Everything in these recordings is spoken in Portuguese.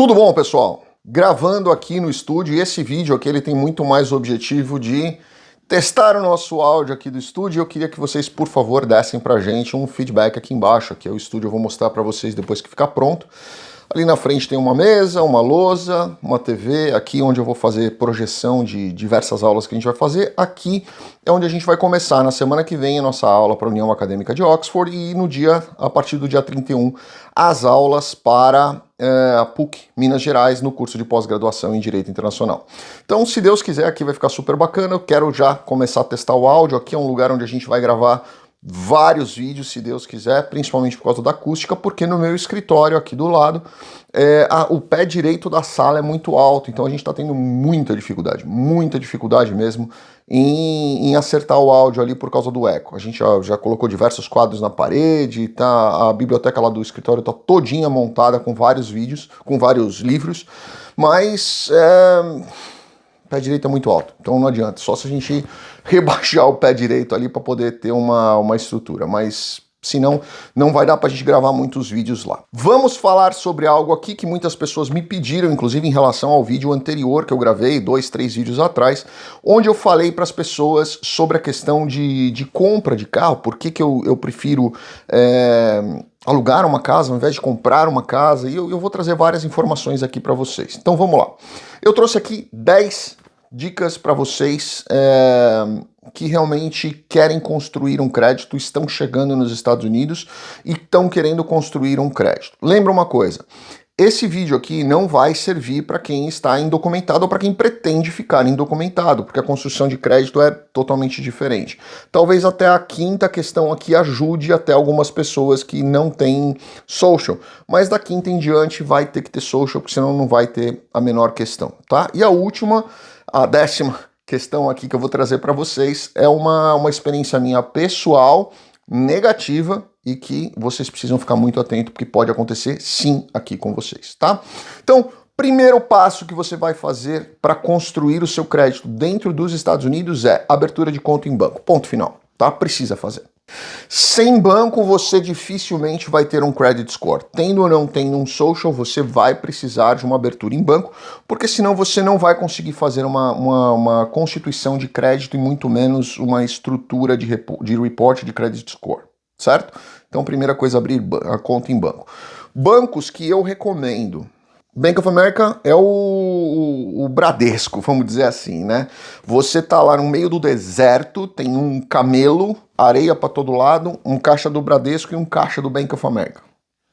Tudo bom, pessoal? Gravando aqui no estúdio, e esse vídeo aqui ele tem muito mais objetivo de testar o nosso áudio aqui do estúdio. Eu queria que vocês, por favor, dessem pra gente um feedback aqui embaixo, aqui é o estúdio, eu vou mostrar pra vocês depois que ficar pronto. Ali na frente tem uma mesa, uma lousa, uma TV, aqui onde eu vou fazer projeção de diversas aulas que a gente vai fazer. Aqui é onde a gente vai começar na semana que vem a nossa aula para a União Acadêmica de Oxford e no dia, a partir do dia 31, as aulas para a PUC Minas Gerais no curso de pós-graduação em Direito Internacional. Então, se Deus quiser, aqui vai ficar super bacana. Eu quero já começar a testar o áudio. Aqui é um lugar onde a gente vai gravar vários vídeos, se Deus quiser, principalmente por causa da acústica, porque no meu escritório aqui do lado, é, a, o pé direito da sala é muito alto, então a gente está tendo muita dificuldade, muita dificuldade mesmo em, em, acertar o áudio ali por causa do eco. A gente já, já colocou diversos quadros na parede, tá, a biblioteca lá do escritório está todinha montada com vários vídeos, com vários livros, mas... É pé direito é muito alto, então não adianta, só se a gente rebaixar o pé direito ali para poder ter uma, uma estrutura, mas senão não vai dar para a gente gravar muitos vídeos lá. Vamos falar sobre algo aqui que muitas pessoas me pediram, inclusive em relação ao vídeo anterior que eu gravei, dois, três vídeos atrás, onde eu falei para as pessoas sobre a questão de, de compra de carro, por que, que eu, eu prefiro é, alugar uma casa ao invés de comprar uma casa, e eu, eu vou trazer várias informações aqui para vocês. Então vamos lá. Eu trouxe aqui 10 dicas para vocês é, que realmente querem construir um crédito, estão chegando nos Estados Unidos e estão querendo construir um crédito. Lembra uma coisa, esse vídeo aqui não vai servir para quem está indocumentado ou para quem pretende ficar indocumentado, porque a construção de crédito é totalmente diferente. Talvez até a quinta questão aqui ajude até algumas pessoas que não têm social, mas da quinta em diante vai ter que ter social, porque senão não vai ter a menor questão, tá? E a última a décima questão aqui que eu vou trazer para vocês é uma, uma experiência minha pessoal negativa e que vocês precisam ficar muito atentos porque pode acontecer sim aqui com vocês, tá? Então, primeiro passo que você vai fazer para construir o seu crédito dentro dos Estados Unidos é abertura de conta em banco, ponto final, tá? Precisa fazer. Sem banco, você dificilmente vai ter um credit score. Tendo ou não tendo um social, você vai precisar de uma abertura em banco, porque senão você não vai conseguir fazer uma, uma, uma constituição de crédito e muito menos uma estrutura de, de report de credit score, certo? Então, primeira coisa, abrir a conta em banco. Bancos que eu recomendo Bank of America é o, o, o, Bradesco, vamos dizer assim, né? Você tá lá no meio do deserto, tem um camelo, areia para todo lado, um caixa do Bradesco e um caixa do Bank of America.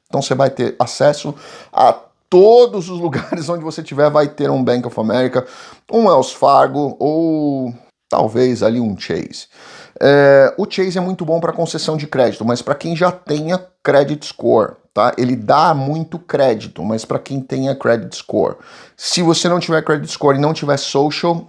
Então você vai ter acesso a todos os lugares onde você tiver vai ter um Bank of America, um Wells Fargo ou talvez ali um Chase. É, o Chase é muito bom para concessão de crédito, mas para quem já tenha credit score, tá? Ele dá muito crédito, mas para quem tenha credit score. Se você não tiver credit score e não tiver social,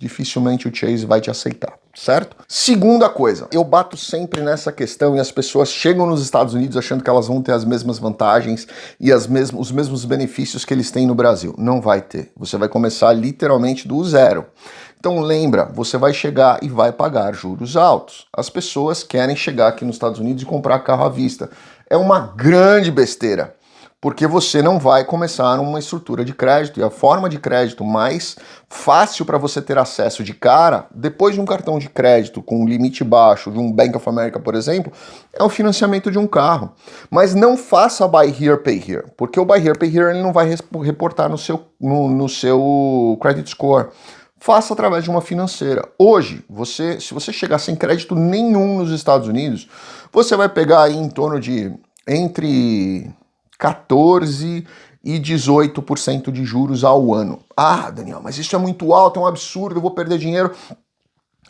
dificilmente o Chase vai te aceitar, certo? Segunda coisa, eu bato sempre nessa questão e as pessoas chegam nos Estados Unidos achando que elas vão ter as mesmas vantagens e as mesmos, os mesmos benefícios que eles têm no Brasil. Não vai ter. Você vai começar literalmente do zero. Então lembra, você vai chegar e vai pagar juros altos. As pessoas querem chegar aqui nos Estados Unidos e comprar carro à vista é uma grande besteira, porque você não vai começar uma estrutura de crédito e a forma de crédito mais fácil para você ter acesso de cara, depois de um cartão de crédito com limite baixo, de um Bank of America, por exemplo, é o financiamento de um carro. Mas não faça buy here, pay here, porque o buy here, pay here ele não vai reportar no seu, no, no seu credit score faça através de uma financeira. Hoje, você, se você chegar sem crédito nenhum nos Estados Unidos, você vai pegar aí em torno de entre 14 e 18% de juros ao ano. Ah, Daniel, mas isso é muito alto, é um absurdo, eu vou perder dinheiro.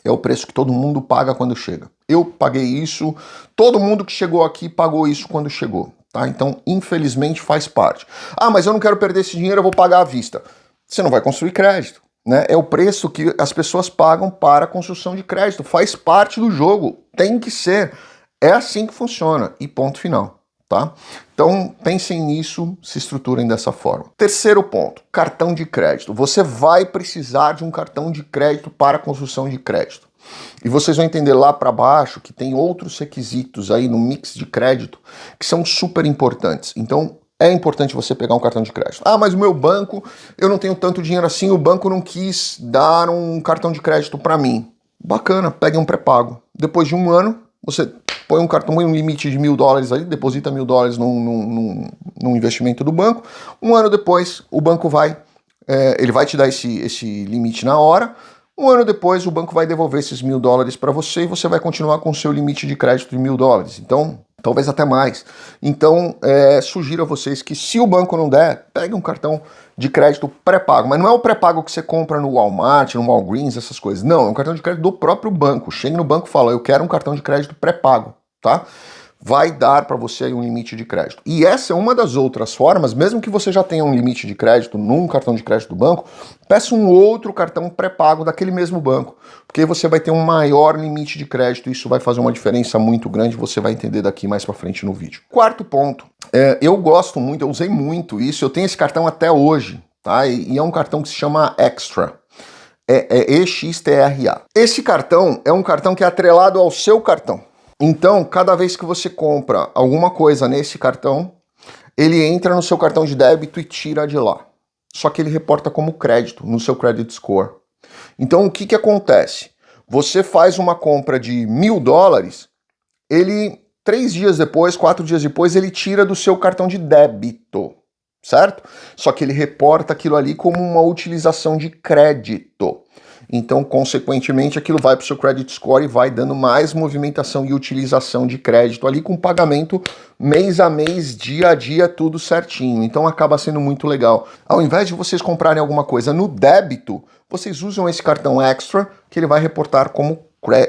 É o preço que todo mundo paga quando chega. Eu paguei isso, todo mundo que chegou aqui pagou isso quando chegou. Tá? Então, infelizmente, faz parte. Ah, mas eu não quero perder esse dinheiro, eu vou pagar à vista. Você não vai construir crédito. Né? É o preço que as pessoas pagam para a construção de crédito. Faz parte do jogo. Tem que ser. É assim que funciona. E ponto final. Tá? Então pensem nisso, se estruturem dessa forma. Terceiro ponto, cartão de crédito. Você vai precisar de um cartão de crédito para construção de crédito. E vocês vão entender lá para baixo que tem outros requisitos aí no mix de crédito que são super importantes. Então é importante você pegar um cartão de crédito. Ah, mas o meu banco, eu não tenho tanto dinheiro assim, o banco não quis dar um cartão de crédito para mim. Bacana, pegue um pré-pago. Depois de um ano, você põe um cartão, põe um limite de mil dólares ali, deposita mil dólares num, num, num, investimento do banco. Um ano depois, o banco vai, é, ele vai te dar esse, esse limite na hora. Um ano depois, o banco vai devolver esses mil dólares para você e você vai continuar com o seu limite de crédito de mil dólares. Então, talvez até mais. Então, é, sugiro a vocês que se o banco não der, pegue um cartão de crédito pré-pago. Mas não é o pré-pago que você compra no Walmart, no Walgreens, essas coisas. Não, é um cartão de crédito do próprio banco. Chega no banco e fala, eu quero um cartão de crédito pré-pago, tá? Vai dar para você um limite de crédito. E essa é uma das outras formas, mesmo que você já tenha um limite de crédito num cartão de crédito do banco, peça um outro cartão pré-pago daquele mesmo banco, porque você vai ter um maior limite de crédito isso vai fazer uma diferença muito grande, você vai entender daqui mais para frente no vídeo. Quarto ponto, é, eu gosto muito, eu usei muito isso, eu tenho esse cartão até hoje, tá? E, e é um cartão que se chama Extra. É, é EXTRA. Esse cartão é um cartão que é atrelado ao seu cartão. Então, cada vez que você compra alguma coisa nesse cartão, ele entra no seu cartão de débito e tira de lá. Só que ele reporta como crédito no seu credit score. Então, o que, que acontece? Você faz uma compra de mil dólares, ele, três dias depois, quatro dias depois, ele tira do seu cartão de débito, certo? Só que ele reporta aquilo ali como uma utilização de crédito. Então, consequentemente, aquilo vai para o seu credit score e vai dando mais movimentação e utilização de crédito ali com pagamento mês a mês, dia a dia, tudo certinho. Então acaba sendo muito legal. Ao invés de vocês comprarem alguma coisa no débito, vocês usam esse cartão extra que ele vai reportar como,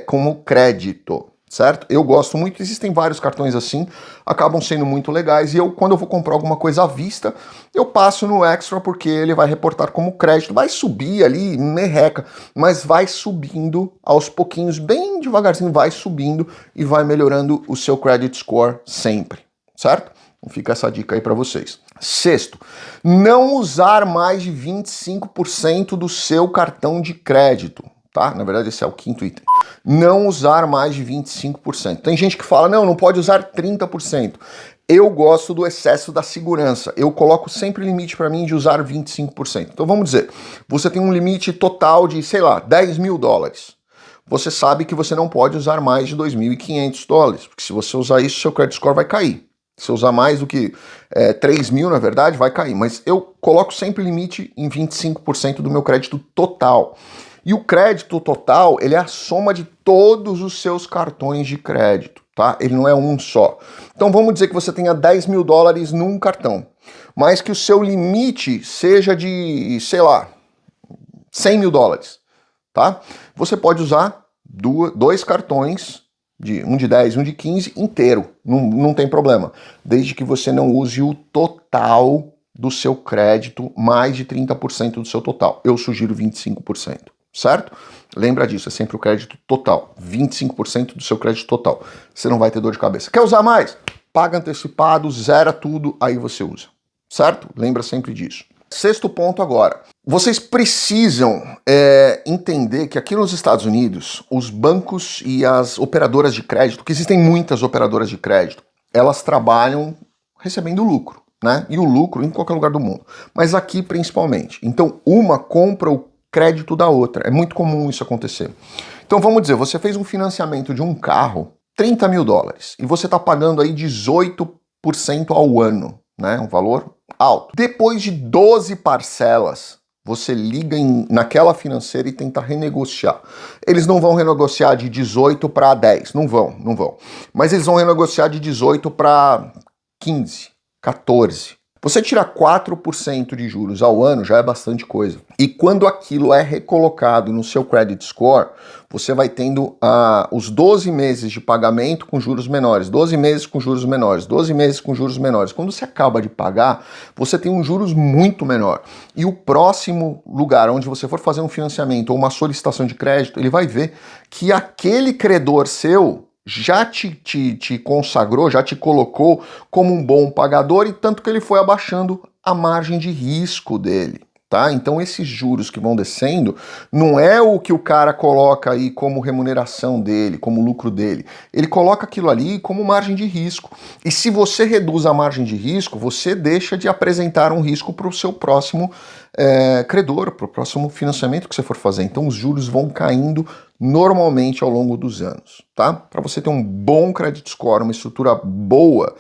como crédito certo? Eu gosto muito, existem vários cartões assim, acabam sendo muito legais, e eu, quando eu vou comprar alguma coisa à vista, eu passo no Extra, porque ele vai reportar como crédito, vai subir ali, merreca, mas vai subindo aos pouquinhos, bem devagarzinho, vai subindo e vai melhorando o seu credit score sempre, certo? Então fica essa dica aí para vocês. Sexto, não usar mais de 25% do seu cartão de crédito tá? Na verdade, esse é o quinto item. Não usar mais de 25%. Tem gente que fala, não, não pode usar 30%. Eu gosto do excesso da segurança. Eu coloco sempre limite para mim de usar 25%. Então vamos dizer, você tem um limite total de, sei lá, 10 mil dólares. Você sabe que você não pode usar mais de 2.500 dólares, porque se você usar isso, seu credit score vai cair. Se usar mais do que é, 3 mil, na verdade, vai cair. Mas eu coloco sempre limite em 25% do meu crédito total. E o crédito total, ele é a soma de todos os seus cartões de crédito, tá? Ele não é um só. Então vamos dizer que você tenha 10 mil dólares num cartão, mas que o seu limite seja de, sei lá, 100 mil dólares, tá? Você pode usar dois cartões, de, um de 10 e um de 15, inteiro, não, não tem problema, desde que você não use o total do seu crédito, mais de 30% do seu total. Eu sugiro 25% certo? Lembra disso, é sempre o crédito total, 25% do seu crédito total. Você não vai ter dor de cabeça. Quer usar mais? Paga antecipado, zera tudo, aí você usa, certo? Lembra sempre disso. Sexto ponto agora. Vocês precisam é, entender que aqui nos Estados Unidos, os bancos e as operadoras de crédito, que existem muitas operadoras de crédito, elas trabalham recebendo lucro, né? E o lucro em qualquer lugar do mundo, mas aqui principalmente. Então, uma compra o crédito da outra. É muito comum isso acontecer. Então vamos dizer, você fez um financiamento de um carro, 30 mil dólares, e você está pagando aí 18% ao ano, né? Um valor alto. Depois de 12 parcelas, você liga em, naquela financeira e tenta renegociar. Eles não vão renegociar de 18 para 10, não vão, não vão. Mas eles vão renegociar de 18 para 15, 14. Você tirar 4% de juros ao ano já é bastante coisa. E quando aquilo é recolocado no seu credit score, você vai tendo uh, os 12 meses de pagamento com juros menores, 12 meses com juros menores, 12 meses com juros menores. Quando você acaba de pagar, você tem um juros muito menor. E o próximo lugar onde você for fazer um financiamento ou uma solicitação de crédito, ele vai ver que aquele credor seu já te, te, te consagrou, já te colocou como um bom pagador e tanto que ele foi abaixando a margem de risco dele, tá? Então esses juros que vão descendo não é o que o cara coloca aí como remuneração dele, como lucro dele. Ele coloca aquilo ali como margem de risco. E se você reduz a margem de risco, você deixa de apresentar um risco para o seu próximo é, credor, para o próximo financiamento que você for fazer. Então os juros vão caindo normalmente ao longo dos anos, tá? Para você ter um bom credit score, uma estrutura boa,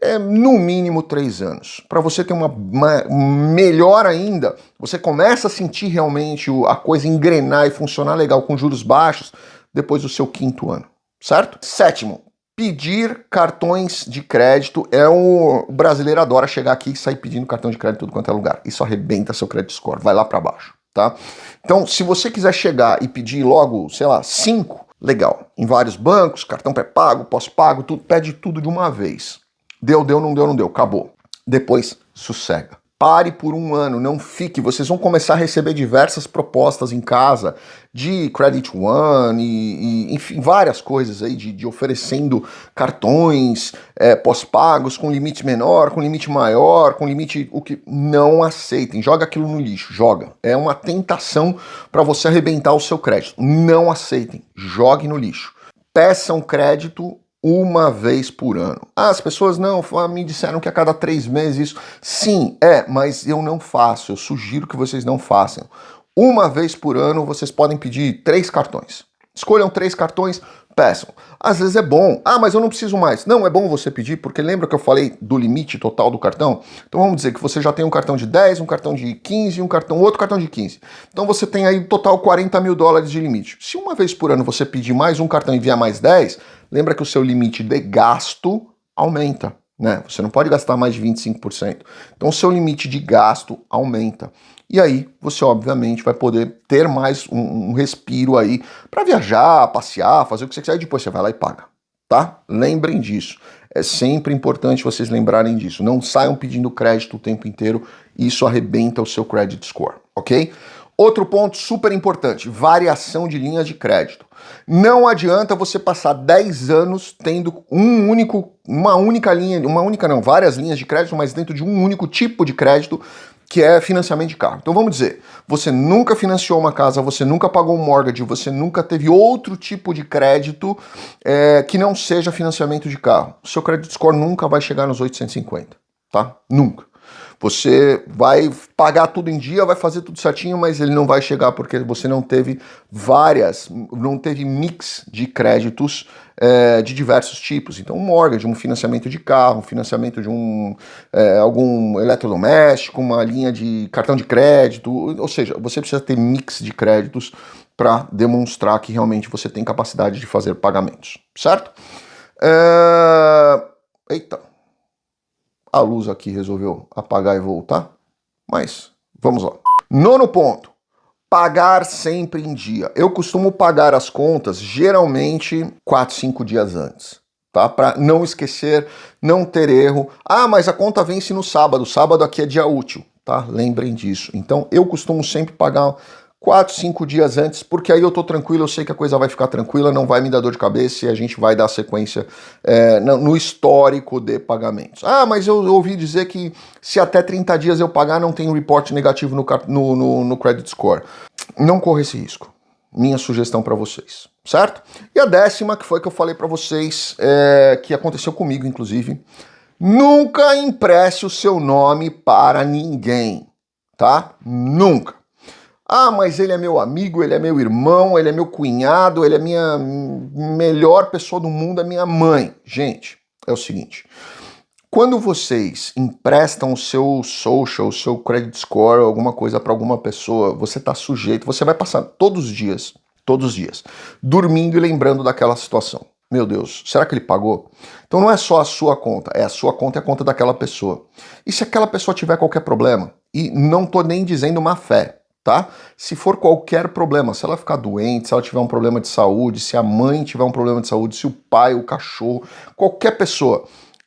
é no mínimo três anos. Para você ter uma, uma, melhor ainda, você começa a sentir realmente a coisa engrenar e funcionar legal com juros baixos depois do seu quinto ano, certo? Sétimo, pedir cartões de crédito. É o, brasileiro adora chegar aqui e sair pedindo cartão de crédito tudo quanto é lugar. Isso arrebenta seu credit score, vai lá para baixo, tá? Então, se você quiser chegar e pedir logo, sei lá, cinco, legal. Em vários bancos, cartão pré-pago, pós-pago, tudo, pede tudo de uma vez. Deu, deu, não deu, não deu, acabou. Depois, sossega. Pare por um ano, não fique. Vocês vão começar a receber diversas propostas em casa de Credit One e, e enfim, várias coisas aí de, de oferecendo cartões é, pós-pagos com limite menor, com limite maior, com limite o que não aceitem. Joga aquilo no lixo, joga. É uma tentação para você arrebentar o seu crédito. Não aceitem, jogue no lixo. Peçam crédito uma vez por ano. Ah, as pessoas não, me disseram que a cada três meses isso. Sim, é, mas eu não faço, eu sugiro que vocês não façam. Uma vez por ano vocês podem pedir três cartões. Escolham três cartões, peçam. Às vezes é bom. Ah, mas eu não preciso mais. Não, é bom você pedir, porque lembra que eu falei do limite total do cartão? Então vamos dizer que você já tem um cartão de 10, um cartão de 15 um cartão, outro cartão de 15. Então você tem aí total 40 mil dólares de limite. Se uma vez por ano você pedir mais um cartão e enviar mais 10, lembra que o seu limite de gasto aumenta. Né? Você não pode gastar mais de 25%. Então o seu limite de gasto aumenta. E aí você obviamente vai poder ter mais um, um respiro aí para viajar, passear, fazer o que você quiser e depois você vai lá e paga. Tá? Lembrem disso. É sempre importante vocês lembrarem disso. Não saiam pedindo crédito o tempo inteiro. Isso arrebenta o seu credit score, ok? Outro ponto super importante, variação de linhas de crédito. Não adianta você passar 10 anos tendo um único, uma única linha, uma única não, várias linhas de crédito, mas dentro de um único tipo de crédito, que é financiamento de carro. Então vamos dizer, você nunca financiou uma casa, você nunca pagou um mortgage, você nunca teve outro tipo de crédito é, que não seja financiamento de carro. O seu credit score nunca vai chegar nos 850, tá? Nunca. Você vai pagar tudo em dia, vai fazer tudo certinho, mas ele não vai chegar porque você não teve várias, não teve mix de créditos é, de diversos tipos. Então, um mortgage, um financiamento de carro, um financiamento de um é, algum eletrodoméstico, uma linha de cartão de crédito, ou seja, você precisa ter mix de créditos para demonstrar que realmente você tem capacidade de fazer pagamentos, certo? É... Eita, a luz aqui resolveu apagar e voltar, mas vamos lá. Nono ponto, pagar sempre em dia. Eu costumo pagar as contas geralmente 4, 5 dias antes. Tá? Para não esquecer, não ter erro. Ah, mas a conta vence no sábado. Sábado aqui é dia útil, tá? Lembrem disso. Então eu costumo sempre pagar quatro, cinco dias antes, porque aí eu tô tranquilo, eu sei que a coisa vai ficar tranquila, não vai me dar dor de cabeça e a gente vai dar sequência é, no histórico de pagamentos. Ah, mas eu ouvi dizer que se até 30 dias eu pagar, não tem um report negativo no, no, no, no credit score. Não corra esse risco. Minha sugestão para vocês, certo? E a décima, que foi que eu falei para vocês, é, que aconteceu comigo, inclusive, nunca empreste o seu nome para ninguém, tá? Nunca. Ah, mas ele é meu amigo, ele é meu irmão, ele é meu cunhado, ele é minha melhor pessoa do mundo, é minha mãe. Gente, é o seguinte. Quando vocês emprestam o seu social, o seu credit score, alguma coisa para alguma pessoa, você está sujeito, você vai passar todos os dias, todos os dias, dormindo e lembrando daquela situação. Meu Deus, será que ele pagou? Então não é só a sua conta, é a sua conta e a conta daquela pessoa. E se aquela pessoa tiver qualquer problema? E não tô nem dizendo má fé, tá? Se for qualquer problema, se ela ficar doente, se ela tiver um problema de saúde, se a mãe tiver um problema de saúde, se o pai, o cachorro, qualquer pessoa,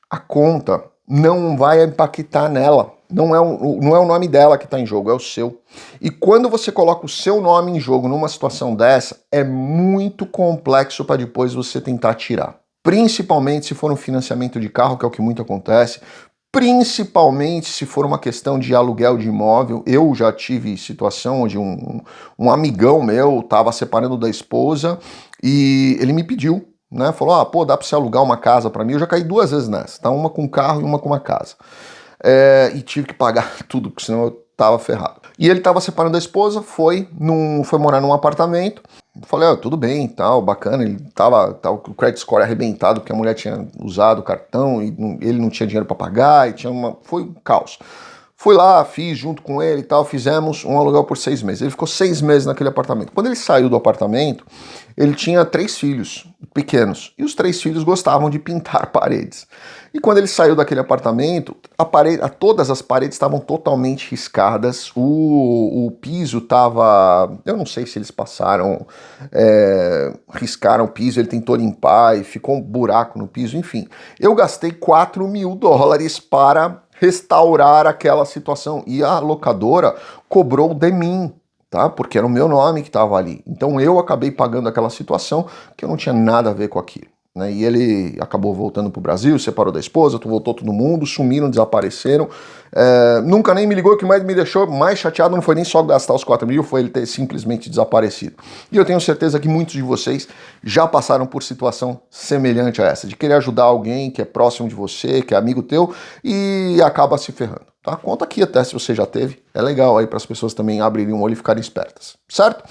a conta não vai impactar nela. Não é, o, não é o nome dela que está em jogo, é o seu. E quando você coloca o seu nome em jogo numa situação dessa, é muito complexo para depois você tentar tirar. Principalmente se for um financiamento de carro, que é o que muito acontece, principalmente se for uma questão de aluguel de imóvel. Eu já tive situação onde um, um amigão meu estava separando da esposa e ele me pediu, né? Falou: ah, pô, dá para você alugar uma casa para mim? Eu já caí duas vezes nessa, tá? Uma com carro e uma com uma casa. É, e tive que pagar tudo, porque senão eu tava ferrado. E ele tava separando da esposa, foi, num, foi morar num apartamento. Falei, ah, tudo bem, tal, bacana. Ele tava, tava com o credit score arrebentado, porque a mulher tinha usado o cartão e ele não tinha dinheiro para pagar, e tinha uma. Foi um caos. Fui lá, fiz junto com ele e tal, fizemos um aluguel por seis meses. Ele ficou seis meses naquele apartamento. Quando ele saiu do apartamento, ele tinha três filhos pequenos e os três filhos gostavam de pintar paredes. E quando ele saiu daquele apartamento, a parede, a, todas as paredes estavam totalmente riscadas, o, o piso estava. Eu não sei se eles passaram, é, riscaram o piso, ele tentou limpar e ficou um buraco no piso, enfim. Eu gastei 4 mil dólares para restaurar aquela situação. E a locadora cobrou de mim, tá? Porque era o meu nome que estava ali. Então eu acabei pagando aquela situação que eu não tinha nada a ver com aquilo. Né? E ele acabou voltando para o Brasil, separou da esposa, voltou todo mundo, sumiram, desapareceram. É, nunca nem me ligou, o que mais me deixou mais chateado não foi nem só gastar os 4 mil, foi ele ter simplesmente desaparecido. E eu tenho certeza que muitos de vocês já passaram por situação semelhante a essa, de querer ajudar alguém que é próximo de você, que é amigo teu, e acaba se ferrando. Tá? Conta aqui até se você já teve, é legal aí para as pessoas também abrirem o olho e ficarem espertas, certo?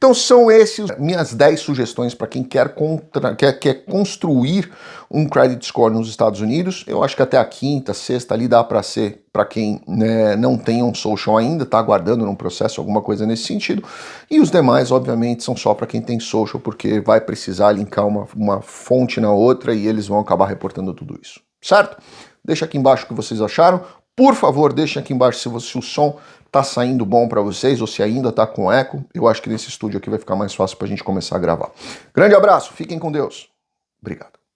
Então são esses minhas 10 sugestões para quem quer, contra, quer, quer construir um credit score nos Estados Unidos. Eu acho que até a quinta, sexta ali dá para ser para quem né, não tem um social ainda, está aguardando num processo alguma coisa nesse sentido. E os demais, obviamente, são só para quem tem social, porque vai precisar linkar uma, uma fonte na outra e eles vão acabar reportando tudo isso. Certo? Deixa aqui embaixo o que vocês acharam. Por favor, deixem aqui embaixo se, você, se o som tá saindo bom para vocês ou se ainda tá com eco. Eu acho que nesse estúdio aqui vai ficar mais fácil para a gente começar a gravar. Grande abraço, fiquem com Deus. Obrigado.